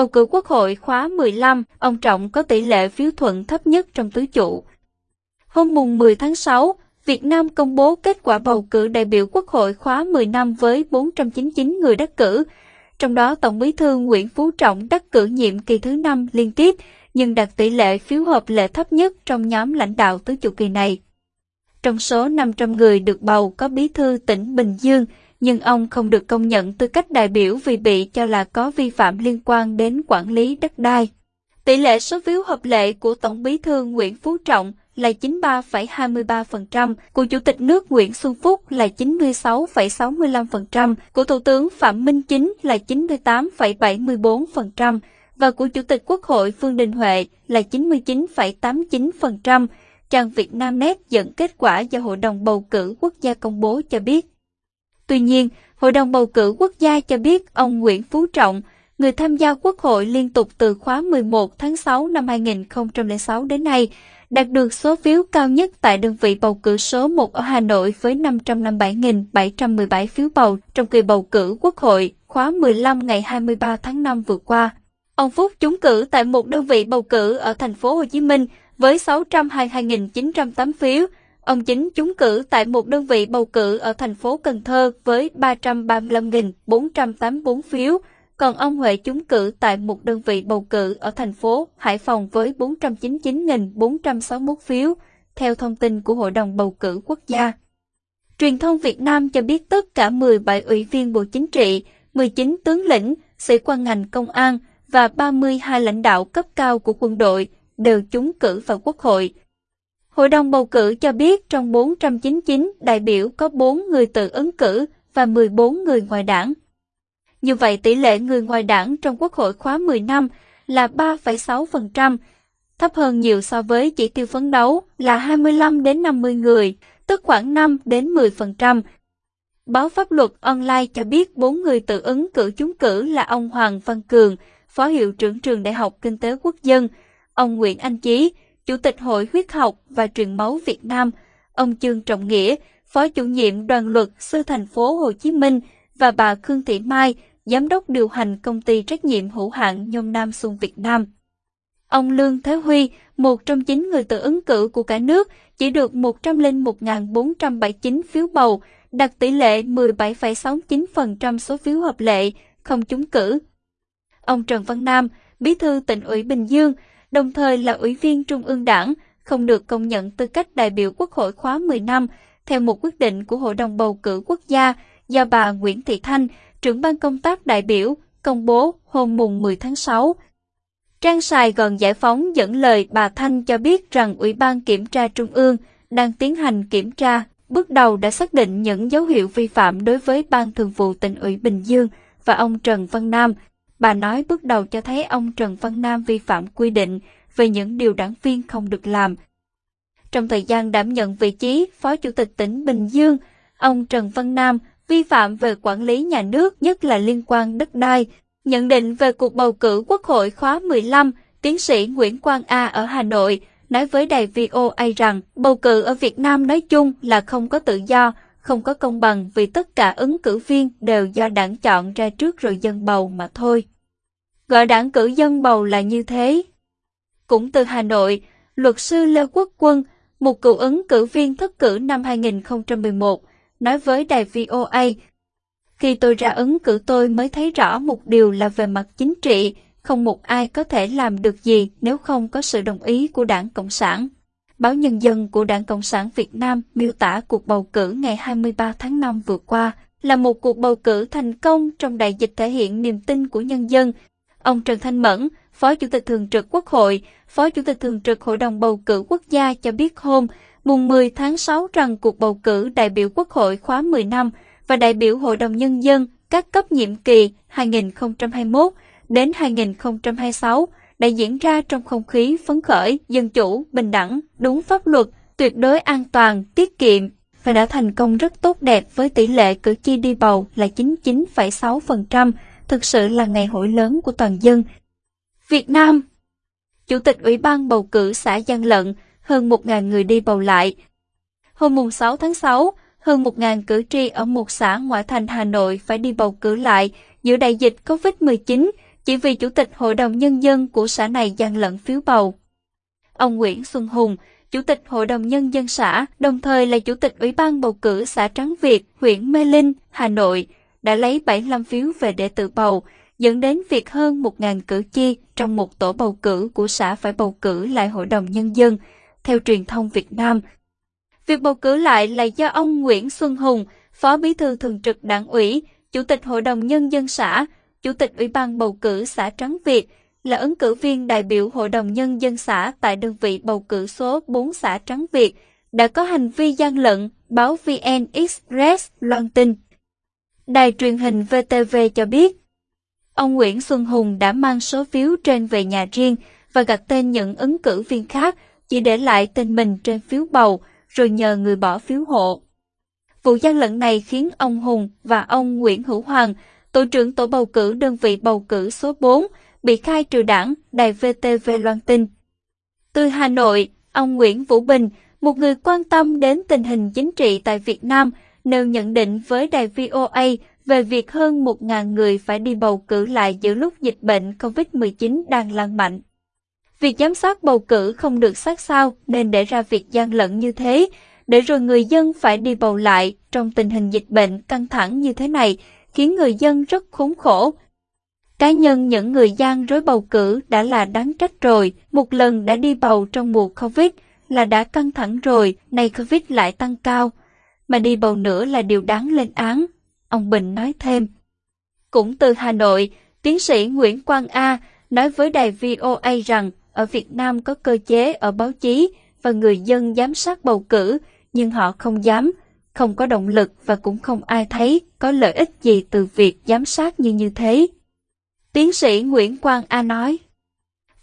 Bầu cử Quốc hội khóa 15, ông Trọng có tỷ lệ phiếu thuận thấp nhất trong tứ trụ. Hôm mùng 10 tháng 6, Việt Nam công bố kết quả bầu cử đại biểu Quốc hội khóa 10 năm với 499 người đắc cử. Trong đó Tổng bí thư Nguyễn Phú Trọng đắc cử nhiệm kỳ thứ 5 liên tiếp, nhưng đạt tỷ lệ phiếu hợp lệ thấp nhất trong nhóm lãnh đạo tứ trụ kỳ này. Trong số 500 người được bầu có bí thư tỉnh Bình Dương, nhưng ông không được công nhận tư cách đại biểu vì bị cho là có vi phạm liên quan đến quản lý đất đai. Tỷ lệ số phiếu hợp lệ của Tổng bí thư Nguyễn Phú Trọng là 93,23%, của Chủ tịch nước Nguyễn Xuân Phúc là 96,65%, của Thủ tướng Phạm Minh Chính là 98,74% và của Chủ tịch Quốc hội Phương Đình Huệ là 99,89%. Trang Việt Nam Net dẫn kết quả do Hội đồng Bầu cử Quốc gia công bố cho biết. Tuy nhiên, Hội đồng Bầu cử Quốc gia cho biết ông Nguyễn Phú Trọng, người tham gia Quốc hội liên tục từ khóa 11 tháng 6 năm 2006 đến nay, đạt được số phiếu cao nhất tại đơn vị bầu cử số 1 ở Hà Nội với 557.717 phiếu bầu trong kỳ bầu cử Quốc hội khóa 15 ngày 23 tháng 5 vừa qua. Ông Phúc trúng cử tại một đơn vị bầu cử ở thành phố Hồ Chí Minh với 622.908 phiếu. Ông Chính trúng cử tại một đơn vị bầu cử ở thành phố Cần Thơ với 335.484 phiếu còn ông Huệ trúng cử tại một đơn vị bầu cử ở thành phố Hải Phòng với 499.461 phiếu, theo thông tin của Hội đồng Bầu cử Quốc gia. Truyền thông Việt Nam cho biết tất cả 17 ủy viên Bộ Chính trị, 19 tướng lĩnh, sĩ quan ngành công an và 32 lãnh đạo cấp cao của quân đội đều trúng cử vào Quốc hội. Hội đồng bầu cử cho biết trong 499 đại biểu có 4 người tự ứng cử và 14 người ngoài đảng. Như vậy tỷ lệ người ngoài đảng trong Quốc hội khóa 10 năm là 3,6%, thấp hơn nhiều so với chỉ tiêu phấn đấu là 25 đến 50 người, tức khoảng 5 đến 10%. Báo Pháp luật online cho biết 4 người tự ứng cử chúng cử là ông Hoàng Văn Cường, Phó Hiệu trưởng Trường Đại học Kinh tế Quốc dân, ông Nguyễn Anh Chí, Chủ tịch Hội Huyết học và Truyền máu Việt Nam, ông Trương Trọng Nghĩa, Phó chủ nhiệm đoàn luật sư thành phố Hồ Chí Minh và bà Khương Thị Mai, Giám đốc điều hành công ty trách nhiệm hữu hạn Nhôm Nam Xuân Việt Nam. Ông Lương Thế Huy, một trong chín người tự ứng cử của cả nước, chỉ được 101.479 phiếu bầu, đạt tỷ lệ 17,69% số phiếu hợp lệ, không trúng cử. Ông Trần Văn Nam, bí thư tỉnh ủy Bình Dương, đồng thời là ủy viên Trung ương Đảng, không được công nhận tư cách đại biểu Quốc hội khóa 10 năm, theo một quyết định của Hội đồng bầu cử quốc gia do bà Nguyễn Thị Thanh, trưởng ban công tác đại biểu, công bố hôm mùng 10 tháng 6. Trang Sài Gòn Giải phóng dẫn lời bà Thanh cho biết rằng Ủy ban Kiểm tra Trung ương đang tiến hành kiểm tra, bước đầu đã xác định những dấu hiệu vi phạm đối với Ban Thường vụ tỉnh ủy Bình Dương và ông Trần Văn Nam. Bà nói bước đầu cho thấy ông Trần Văn Nam vi phạm quy định về những điều đảng viên không được làm. Trong thời gian đảm nhận vị trí Phó Chủ tịch tỉnh Bình Dương, ông Trần Văn Nam vi phạm về quản lý nhà nước nhất là liên quan đất đai. Nhận định về cuộc bầu cử Quốc hội khóa 15, tiến sĩ Nguyễn Quang A ở Hà Nội nói với đài VOA rằng bầu cử ở Việt Nam nói chung là không có tự do, không có công bằng vì tất cả ứng cử viên đều do đảng chọn ra trước rồi dân bầu mà thôi. Gọi đảng cử dân bầu là như thế. Cũng từ Hà Nội, luật sư Lê Quốc Quân, một cựu ứng cử viên thất cử năm 2011, nói với đài VOA. Khi tôi ra ứng cử tôi mới thấy rõ một điều là về mặt chính trị, không một ai có thể làm được gì nếu không có sự đồng ý của Đảng Cộng sản. Báo Nhân dân của Đảng Cộng sản Việt Nam miêu tả cuộc bầu cử ngày 23 tháng 5 vừa qua là một cuộc bầu cử thành công trong đại dịch thể hiện niềm tin của nhân dân. Ông Trần Thanh Mẫn, Phó Chủ tịch Thường trực Quốc hội, Phó Chủ tịch Thường trực Hội đồng Bầu cử Quốc gia cho biết hôm mùng 10 tháng 6 rằng cuộc bầu cử đại biểu Quốc hội khóa 10 năm và đại biểu Hội đồng Nhân dân các cấp nhiệm kỳ 2021 đến 2026 đã diễn ra trong không khí phấn khởi, dân chủ, bình đẳng, đúng pháp luật, tuyệt đối an toàn, tiết kiệm và đã thành công rất tốt đẹp với tỷ lệ cử tri đi bầu là 99,6%, thực sự là ngày hội lớn của toàn dân. Việt Nam Chủ tịch Ủy ban bầu cử xã Giang Lận hơn 1.000 người đi bầu lại. Hôm mùng 6 tháng 6, hơn 1.000 cử tri ở một xã ngoại thành Hà Nội phải đi bầu cử lại giữa đại dịch COVID-19, chỉ vì Chủ tịch Hội đồng Nhân dân của xã này gian lận phiếu bầu. Ông Nguyễn Xuân Hùng, Chủ tịch Hội đồng Nhân dân xã, đồng thời là Chủ tịch Ủy ban bầu cử xã Trắng Việt, huyện Mê Linh, Hà Nội, đã lấy 75 phiếu về để tự bầu, dẫn đến việc hơn 1.000 cử tri trong một tổ bầu cử của xã phải bầu cử lại Hội đồng Nhân dân, theo truyền thông Việt Nam. Việc bầu cử lại là do ông Nguyễn Xuân Hùng, Phó Bí thư Thường trực Đảng ủy, Chủ tịch Hội đồng Nhân dân xã, Chủ tịch Ủy ban bầu cử xã Trắng Việt, là ứng cử viên đại biểu Hội đồng Nhân dân xã tại đơn vị bầu cử số 4 xã Trắng Việt, đã có hành vi gian lận, báo VN Express loan tin. Đài truyền hình VTV cho biết, ông Nguyễn Xuân Hùng đã mang số phiếu trên về nhà riêng và gạch tên những ứng cử viên khác, chỉ để lại tên mình trên phiếu bầu, rồi nhờ người bỏ phiếu hộ. Vụ gian lận này khiến ông Hùng và ông Nguyễn Hữu Hoàng, tổ trưởng tổ bầu cử đơn vị bầu cử số 4, bị khai trừ đảng, đài VTV loan tin. Từ Hà Nội, ông Nguyễn Vũ Bình, một người quan tâm đến tình hình chính trị tại Việt Nam, nêu nhận định với đài VOA về việc hơn 1.000 người phải đi bầu cử lại giữa lúc dịch bệnh COVID-19 đang lan mạnh. Việc giám sát bầu cử không được sát sao nên để ra việc gian lận như thế, để rồi người dân phải đi bầu lại trong tình hình dịch bệnh căng thẳng như thế này, khiến người dân rất khốn khổ. Cá nhân những người gian rối bầu cử đã là đáng trách rồi, một lần đã đi bầu trong mùa Covid là đã căng thẳng rồi, nay Covid lại tăng cao, mà đi bầu nữa là điều đáng lên án, ông Bình nói thêm. Cũng từ Hà Nội, tiến sĩ Nguyễn Quang A nói với đài VOA rằng ở Việt Nam có cơ chế ở báo chí và người dân giám sát bầu cử, nhưng họ không dám, không có động lực và cũng không ai thấy có lợi ích gì từ việc giám sát như như thế. Tiến sĩ Nguyễn Quang A nói,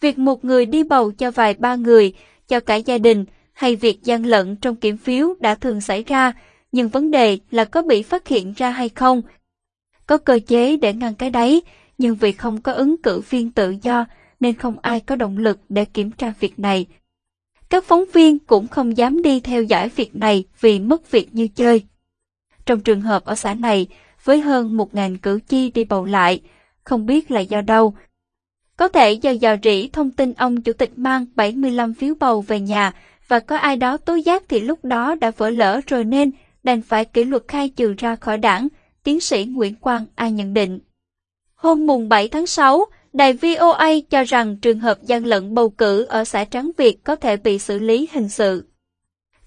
việc một người đi bầu cho vài ba người, cho cả gia đình, hay việc gian lận trong kiểm phiếu đã thường xảy ra, nhưng vấn đề là có bị phát hiện ra hay không. Có cơ chế để ngăn cái đấy, nhưng vì không có ứng cử viên tự do nên không ai có động lực để kiểm tra việc này. Các phóng viên cũng không dám đi theo dõi việc này vì mất việc như chơi. Trong trường hợp ở xã này, với hơn 1.000 cử tri đi bầu lại, không biết là do đâu. Có thể do dò rỉ thông tin ông chủ tịch mang 75 phiếu bầu về nhà và có ai đó tố giác thì lúc đó đã vỡ lỡ rồi nên đành phải kỷ luật khai trừ ra khỏi đảng, tiến sĩ Nguyễn Quang ai nhận định. Hôm mùng 7 tháng 6, Đài VOA cho rằng trường hợp gian lận bầu cử ở xã Tráng Việt có thể bị xử lý hình sự.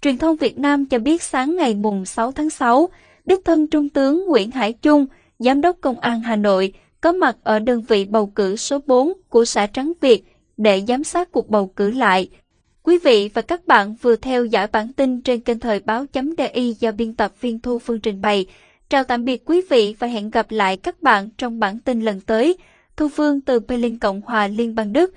Truyền thông Việt Nam cho biết sáng ngày mùng 6 tháng 6, đích thân Trung tướng Nguyễn Hải Trung, Giám đốc Công an Hà Nội, có mặt ở đơn vị bầu cử số 4 của xã Trắng Việt để giám sát cuộc bầu cử lại. Quý vị và các bạn vừa theo dõi bản tin trên kênh thời báo.di do biên tập viên Thu Phương trình bày. Chào tạm biệt quý vị và hẹn gặp lại các bạn trong bản tin lần tới. Thu Phương từ Berlin Cộng hòa Liên bang Đức